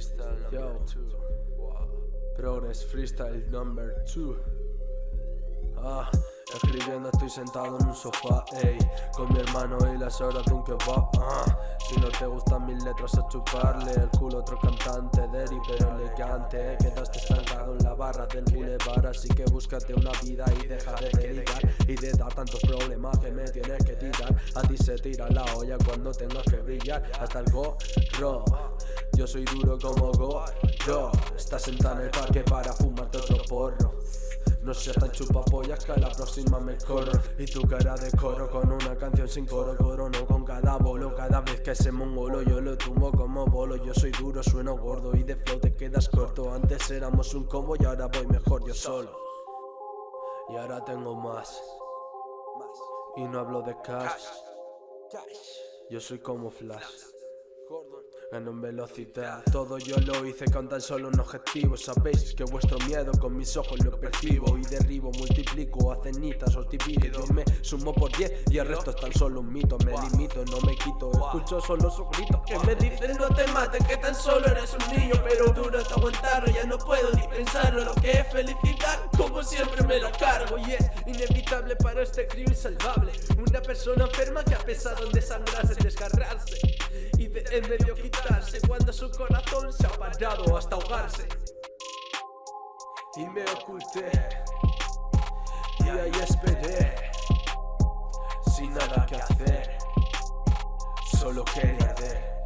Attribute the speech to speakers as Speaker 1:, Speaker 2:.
Speaker 1: Freestyle number
Speaker 2: Yo.
Speaker 1: two. Wow.
Speaker 2: Progress Freestyle Number 2 Ah, escribiendo estoy sentado en un sofá, ey. Con mi hermano y las horas de un kebab, ah. Si no te gustan mis letras a chuparle el culo otro cantante Deri pero elegante. Quedaste estancado en la barra del boulevard Así que búscate una vida y deja de dedicar Y de dar tantos problemas que me tienes que tirar. A ti se tira la olla cuando tengas que brillar. Hasta el gorro Yo soy duro como gorro Estás sentada en el parque para fumarte otro porro. No seas tan chupapollas que a la próxima me corro. Y tu cara de coro con una canción sin coro Corono con cada bolo. Cada vez que ese mongolo yo lo tumbo como bolo. Yo soy duro, sueno gordo y de flow te quedas corto. Antes éramos un combo y ahora voy mejor yo solo. Y ahora tengo más. Y no hablo de cash. Yo soy como Flash Gano en velocidad Todo yo lo hice con tan solo un objetivo. Sabéis que vuestro miedo con mis ojos lo percibo Y derribo, multiplico a cenizas os me sumo por 10 y el resto es tan solo un mito. Me limito, no me quito, escucho solo su grito
Speaker 1: Que me dicen no te mates, que tan solo eres un niño Pero duro es aguantarlo, ya no puedo ni pensarlo Lo que es felicitar, como siempre me lo cargo Y es inevitable para este crío insalvable. Una persona enferma que ha pensado en desangrarse, desgarrarse En medio quitarse Cuando su corazón se ha parado hasta ahogarse.
Speaker 2: Y me oculté. Y ahí esperé. Sin nada que hacer. Solo quería arder